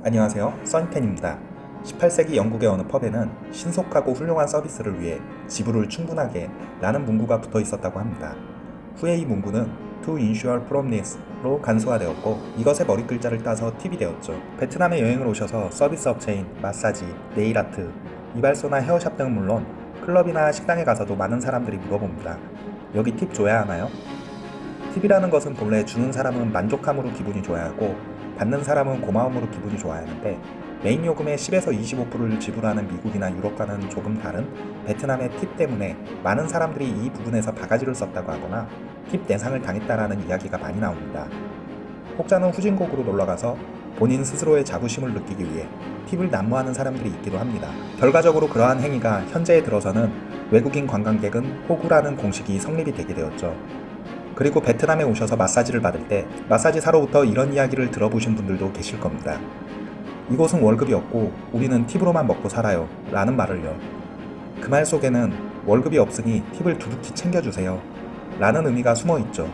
안녕하세요. 써니텐입니다. 18세기 영국의 어느 펍에는 신속하고 훌륭한 서비스를 위해 지불을 충분하게 라는 문구가 붙어 있었다고 합니다. 후에 이 문구는 To ensure promptness로 간소화되었고 이것의 머리 글자를 따서 팁이 되었죠. 베트남에 여행을 오셔서 서비스 업체인 마사지, 네일아트, 이발소나 헤어샵 등은 물론 클럽이나 식당에 가서도 많은 사람들이 물어봅니다. 여기 팁 줘야 하나요? 팁이라는 것은 본래 주는 사람은 만족함으로 기분이 좋아야 하고 받는 사람은 고마움으로 기분이 좋아야 하는데 메인 요금의 10에서 25%를 지불하는 미국이나 유럽과는 조금 다른 베트남의 팁 때문에 많은 사람들이 이 부분에서 바가지를 썼다고 하거나 팁 내상을 당했다라는 이야기가 많이 나옵니다. 혹자는 후진국으로 놀러가서 본인 스스로의 자부심을 느끼기 위해 팁을 난무하는 사람들이 있기도 합니다. 결과적으로 그러한 행위가 현재에 들어서는 외국인 관광객은 호구라는 공식이 성립이 되게 되었죠. 그리고 베트남에 오셔서 마사지를 받을 때 마사지사로부터 이런 이야기를 들어보신 분들도 계실 겁니다. 이곳은 월급이 없고 우리는 팁으로만 먹고 살아요 라는 말을요. 그 말 속에는 월급이 없으니 팁을 두둑히 챙겨주세요 라는 의미가 숨어 있죠.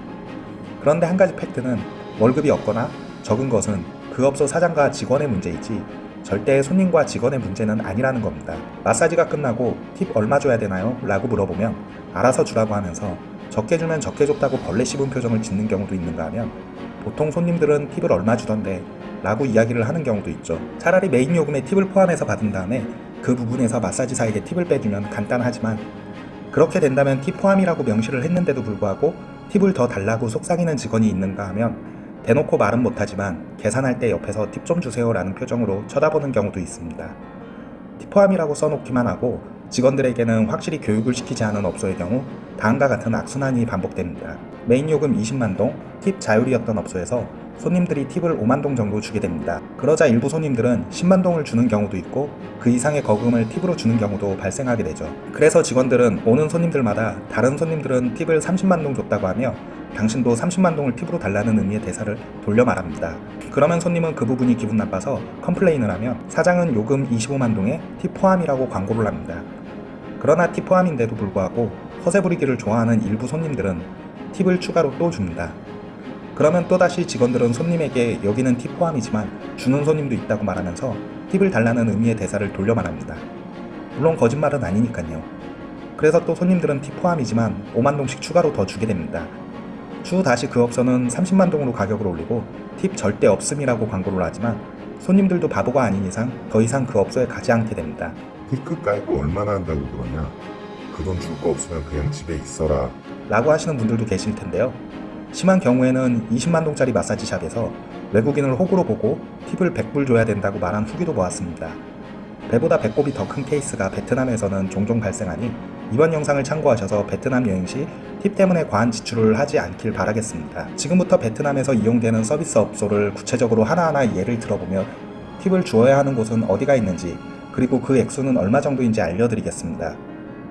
그런데 한 가지 팩트는 월급이 없거나 적은 것은 그 업소 사장과 직원의 문제이지 절대 손님과 직원의 문제는 아니라는 겁니다. 마사지가 끝나고 팁 얼마 줘야 되나요? 라고 물어보면 알아서 주라고 하면서 적게 주면 적게 줬다고 벌레 씹은 표정을 짓는 경우도 있는가 하면 보통 손님들은 팁을 얼마 주던데 라고 이야기를 하는 경우도 있죠. 차라리 메인 요금에 팁을 포함해서 받은 다음에 그 부분에서 마사지사에게 팁을 빼주면 간단하지만 그렇게 된다면 팁 포함이라고 명시를 했는데도 불구하고 팁을 더 달라고 속삭이는 직원이 있는가 하면 대놓고 말은 못하지만 계산할 때 옆에서 팁 좀 주세요 라는 표정으로 쳐다보는 경우도 있습니다. 팁 포함이라고 써놓기만 하고 직원들에게는 확실히 교육을 시키지 않은 업소의 경우 다음과 같은 악순환이 반복됩니다. 메인 요금 20만동, 팁 자율이었던 업소에서 손님들이 팁을 5만동 정도 주게 됩니다. 그러자 일부 손님들은 10만동을 주는 경우도 있고 그 이상의 거금을 팁으로 주는 경우도 발생하게 되죠. 그래서 직원들은 오는 손님들마다 다른 손님들은 팁을 30만동 줬다고 하며 당신도 30만동을 팁으로 달라는 의미의 대사를 돌려 말합니다. 그러면 손님은 그 부분이 기분 나빠서 컴플레인을 하며 사장은 요금 25만동에 팁 포함이라고 광고를 합니다. 그러나 팁 포함인데도 불구하고 허세 부리기를 좋아하는 일부 손님들은 팁을 추가로 또 줍니다. 그러면 또다시 직원들은 손님에게 여기는 팁 포함이지만 주는 손님도 있다고 말하면서 팁을 달라는 의미의 대사를 돌려 말합니다. 물론 거짓말은 아니니까요. 그래서 또 손님들은 팁 포함이지만 5만동씩 추가로 더 주게 됩니다. 추후 다시 그 업소는 30만동으로 가격을 올리고 팁 절대 없음이라고 광고를 하지만 손님들도 바보가 아닌 이상 더 이상 그 업소에 가지 않게 됩니다. 팁끝 깔고 얼마나 한다고 그러냐 그 돈 줄 거 없으면 그냥 집에 있어라 라고 하시는 분들도 계실 텐데요. 심한 경우에는 20만동짜리 마사지샵에서 외국인을 호구로 보고 팁을 100불 줘야 된다고 말한 후기도 보았습니다. 배보다 배꼽이 더 큰 케이스가 베트남에서는 종종 발생하니 이번 영상을 참고하셔서 베트남 여행 시 팁 때문에 과한 지출을 하지 않길 바라겠습니다. 지금부터 베트남에서 이용되는 서비스 업소를 구체적으로 하나하나 예를 들어보며 팁을 주어야 하는 곳은 어디가 있는지 그리고 그 액수는 얼마 정도인지 알려드리겠습니다.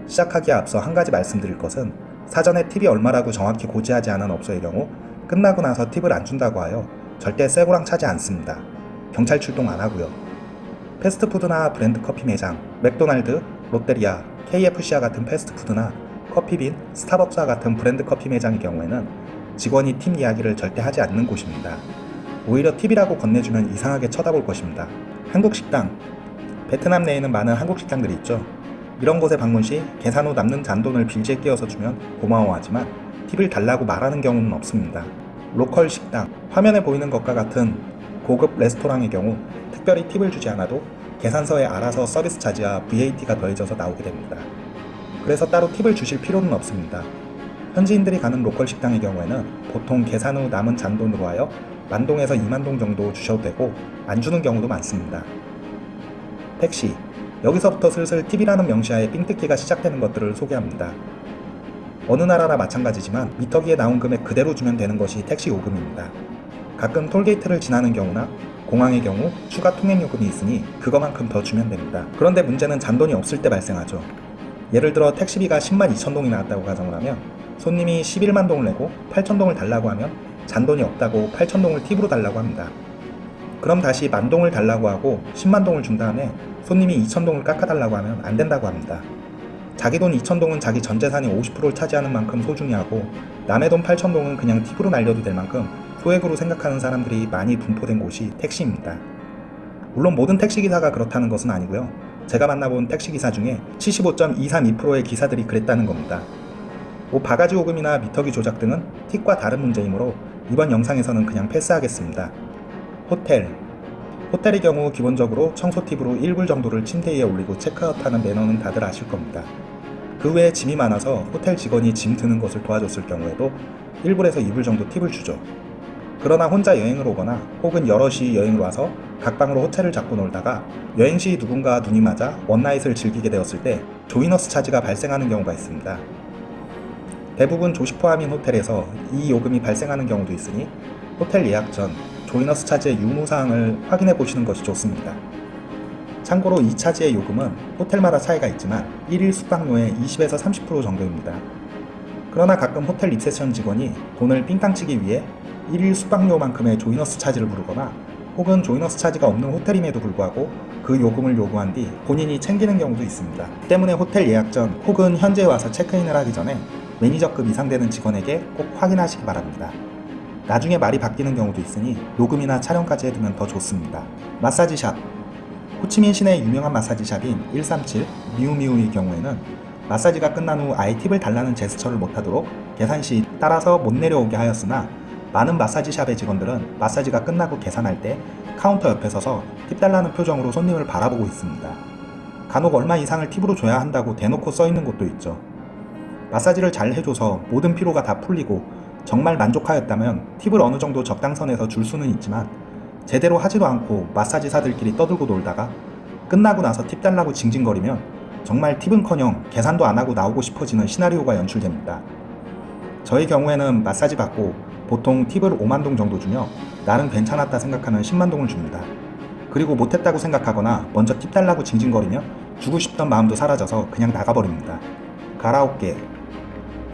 시작하기에 앞서 한 가지 말씀드릴 것은 사전에 팁이 얼마라고 정확히 고지하지 않은 업소의 경우 끝나고 나서 팁을 안 준다고 하여 절대 쇠고랑 차지 않습니다. 경찰 출동 안 하고요. 패스트푸드나 브랜드 커피 매장, 맥도날드, 롯데리아, KFC와 같은 패스트푸드나 커피빈, 스타벅스와 같은 브랜드 커피 매장의 경우에는 직원이 팁 이야기를 절대 하지 않는 곳입니다. 오히려 팁이라고 건네주면 이상하게 쳐다볼 것입니다. 한국 식당, 베트남 내에는 많은 한국 식당들이 있죠. 이런 곳에 방문 시 계산 후 남는 잔돈을 빌지에 끼워서 주면 고마워하지만 팁을 달라고 말하는 경우는 없습니다. 로컬 식당, 화면에 보이는 것과 같은 고급 레스토랑의 경우 특별히 팁을 주지 않아도 계산서에 알아서 서비스 차지와 VAT가 더해져서 나오게 됩니다. 그래서 따로 팁을 주실 필요는 없습니다. 현지인들이 가는 로컬 식당의 경우에는 보통 계산 후 남은 잔돈으로 하여 만동에서 2만동 정도 주셔도 되고 안 주는 경우도 많습니다. 택시 여기서부터 슬슬 팁이라는 명시하에 삥뜯기가 시작되는 것들을 소개합니다. 어느 나라나 마찬가지지만 미터기에 나온 금액 그대로 주면 되는 것이 택시 요금입니다. 가끔 톨게이트를 지나는 경우나 공항의 경우 추가 통행 요금이 있으니 그거만큼 더 주면 됩니다. 그런데 문제는 잔돈이 없을 때 발생하죠. 예를 들어 택시비가 10만 2천 동이 나왔다고 가정을 하면 손님이 11만 동을 내고 8천 동을 달라고 하면 잔돈이 없다고 8천 동을 팁으로 달라고 합니다. 그럼 다시 만동을 달라고 하고 10만 동을 준 다음에 손님이 2천 동을 깎아달라고 하면 안 된다고 합니다. 자기 돈 2천 동은 자기 전 재산의 50%를 차지하는 만큼 소중히 하고 남의 돈 8천 동은 그냥 팁으로 날려도 될 만큼 소액으로 생각하는 사람들이 많이 분포된 곳이 택시입니다. 물론 모든 택시기사가 그렇다는 것은 아니고요. 제가 만나본 택시기사 중에 75.232%의 기사들이 그랬다는 겁니다. 뭐 바가지 요금이나 미터기 조작 등은 팁과 다른 문제이므로 이번 영상에서는 그냥 패스하겠습니다. 호텔 호텔의 경우 기본적으로 청소 팁으로 1불 정도를 침대 위에 올리고 체크아웃하는 매너는 다들 아실 겁니다. 그 외에 짐이 많아서 호텔 직원이 짐 드는 것을 도와줬을 경우에도 1불에서 2불 정도 팁을 주죠. 그러나 혼자 여행을 오거나 혹은 여럿이 여행을 와서 각 방으로 호텔을 잡고 놀다가 여행 시 누군가 눈이 맞아 원나잇을 즐기게 되었을 때 조이너스 차지가 발생하는 경우가 있습니다. 대부분 조식 포함인 호텔에서 이 요금이 발생하는 경우도 있으니 호텔 예약 전 조이너스 차지의 유무사항을 확인해 보시는 것이 좋습니다. 참고로 이 차지의 요금은 호텔마다 차이가 있지만 1일 숙박료의 20에서 30% 정도입니다. 그러나 가끔 호텔 리셉션 직원이 돈을 삥땅 치기 위해 1일 숙박료만큼의 조이너스 차지를 부르거나 혹은 조이너스 차지가 없는 호텔임에도 불구하고 그 요금을 요구한 뒤 본인이 챙기는 경우도 있습니다. 때문에 호텔 예약 전 혹은 현지 와서 체크인을 하기 전에 매니저급 이상 되는 직원에게 꼭 확인하시기 바랍니다. 나중에 말이 바뀌는 경우도 있으니 녹음이나 촬영까지 해두면 더 좋습니다. 마사지샵 호치민 시내 유명한 마사지샵인 137 미우미우의 경우에는 마사지가 끝난 후 아예 팁을 달라는 제스처를 못하도록 계산 시 따라서 못 내려오게 하였으나 많은 마사지샵의 직원들은 마사지가 끝나고 계산할 때 카운터 옆에 서서 팁 달라는 표정으로 손님을 바라보고 있습니다. 간혹 얼마 이상을 팁으로 줘야 한다고 대놓고 써 있는 곳도 있죠. 마사지를 잘 해줘서 모든 피로가 다 풀리고 정말 만족하였다면 팁을 어느 정도 적당선에서 줄 수는 있지만 제대로 하지도 않고 마사지사들끼리 떠들고 놀다가 끝나고 나서 팁 달라고 징징거리면 정말 팁은커녕 계산도 안 하고 나오고 싶어지는 시나리오가 연출됩니다. 저의 경우에는 마사지 받고 보통 팁을 5만 동 정도 주며 나름 괜찮았다 생각하면 10만 동을 줍니다. 그리고 못했다고 생각하거나 먼저 팁 달라고 징징거리면 주고 싶던 마음도 사라져서 그냥 나가버립니다. 가라오케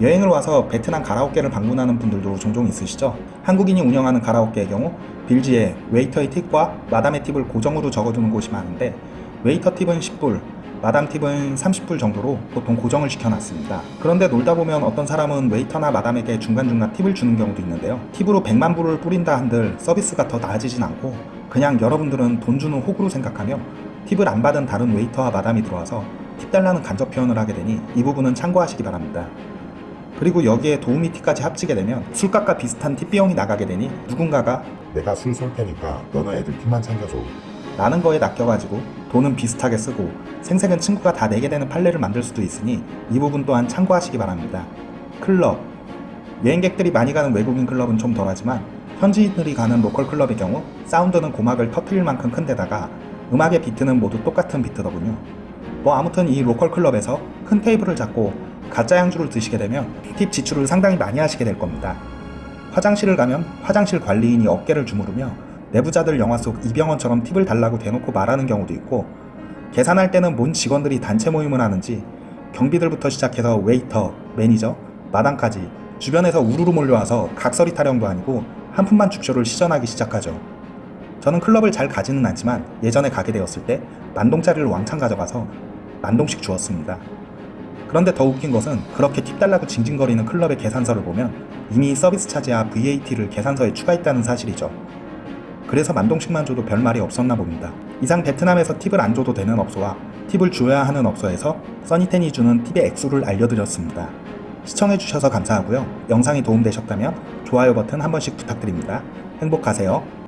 여행을 와서 베트남 가라오케를 방문하는 분들도 종종 있으시죠? 한국인이 운영하는 가라오케의 경우 빌지에 웨이터의 팁과 마담의 팁을 고정으로 적어두는 곳이 많은데 웨이터 팁은 10불, 마담 팁은 30불 정도로 보통 고정을 시켜놨습니다. 그런데 놀다 보면 어떤 사람은 웨이터나 마담에게 중간중간 팁을 주는 경우도 있는데요. 팁으로 100만 불을 뿌린다 한들 서비스가 더 나아지진 않고 그냥 여러분들은 돈 주는 호구로 생각하며 팁을 안 받은 다른 웨이터와 마담이 들어와서 팁 달라는 간접 표현을 하게 되니 이 부분은 참고하시기 바랍니다. 그리고 여기에 도우미 팁까지 합치게 되면 술값과 비슷한 팁 비용이 나가게 되니 누군가가 내가 술 쏠 테니까 너는 애들 팁만 챙겨줘. 라는 거에 낚여가지고 돈은 비슷하게 쓰고 생색은 친구가 다 내게 되는 판례를 만들 수도 있으니 이 부분 또한 참고하시기 바랍니다. 클럽 여행객들이 많이 가는 외국인 클럽은 좀 덜하지만 현지인들이 가는 로컬 클럽의 경우 사운드는 고막을 터트릴 만큼 큰 데다가 음악의 비트는 모두 똑같은 비트더군요. 뭐 아무튼 이 로컬 클럽에서 큰 테이블을 잡고 가짜 양주를 드시게 되면 팁 지출을 상당히 많이 하시게 될 겁니다. 화장실을 가면 화장실 관리인이 어깨를 주무르며 내부자들 영화 속 이병헌처럼 팁을 달라고 대놓고 말하는 경우도 있고 계산할 때는 뭔 직원들이 단체 모임을 하는지 경비들부터 시작해서 웨이터, 매니저, 마담까지 주변에서 우르르 몰려와서 각설이 타령도 아니고 한 푼만 줍쇼를 시전하기 시작하죠. 저는 클럽을 잘 가지는 않지만 예전에 가게 되었을 때 만동짜리를 왕창 가져가서 만동씩 주었습니다. 그런데 더 웃긴 것은 그렇게 팁 달라고 징징거리는 클럽의 계산서를 보면 이미 서비스 차지와 VAT를 계산서에 추가했다는 사실이죠. 그래서 만동씩만 줘도 별 말이 없었나 봅니다. 이상 베트남에서 팁을 안 줘도 되는 업소와 팁을 줘야 하는 업소에서 써니텐이 주는 팁의 액수를 알려드렸습니다. 시청해주셔서 감사하고요. 영상이 도움되셨다면 좋아요 버튼 한 번씩 부탁드립니다. 행복하세요.